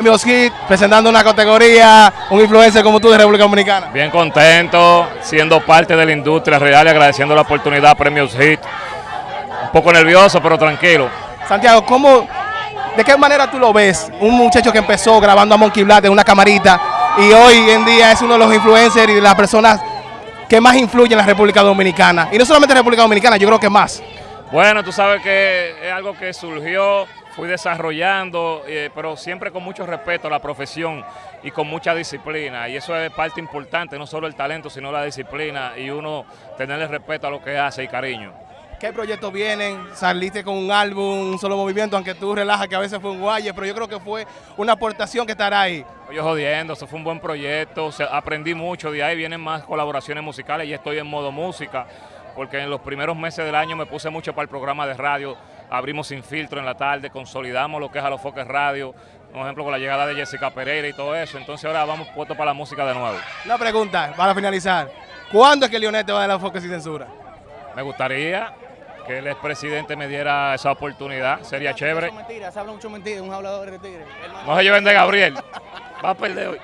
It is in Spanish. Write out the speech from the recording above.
Premios Hit, presentando una categoría, un influencer como tú de República Dominicana. Bien contento, siendo parte de la industria real y agradeciendo la oportunidad Premios Hit. Un poco nervioso, pero tranquilo. Santiago, ¿cómo, ¿de qué manera tú lo ves? Un muchacho que empezó grabando a Monkey Black en una camarita y hoy en día es uno de los influencers y de las personas que más influyen en la República Dominicana. Y no solamente en la República Dominicana, yo creo que más. Bueno, tú sabes que es algo que surgió, fui desarrollando, eh, pero siempre con mucho respeto a la profesión y con mucha disciplina. Y eso es parte importante, no solo el talento, sino la disciplina y uno tenerle respeto a lo que hace y cariño. ¿Qué proyectos vienen? Saliste con un álbum, un solo movimiento, aunque tú relajas que a veces fue un guaye, pero yo creo que fue una aportación que estará ahí. Yo jodiendo, eso fue un buen proyecto, o sea, aprendí mucho, de ahí vienen más colaboraciones musicales y estoy en modo música porque en los primeros meses del año me puse mucho para el programa de radio, abrimos Sin Filtro en la tarde, consolidamos lo que es a los foques radio, por ejemplo con la llegada de Jessica Pereira y todo eso, entonces ahora vamos puesto para la música de nuevo. Una pregunta, para finalizar, ¿cuándo es que Lionel te va a dar la foques sin censura? Me gustaría que el expresidente me diera esa oportunidad, sería chévere. Mentira, se habla mucho mentira, un hablador de tigre. No se lleven de Gabriel, va a perder hoy.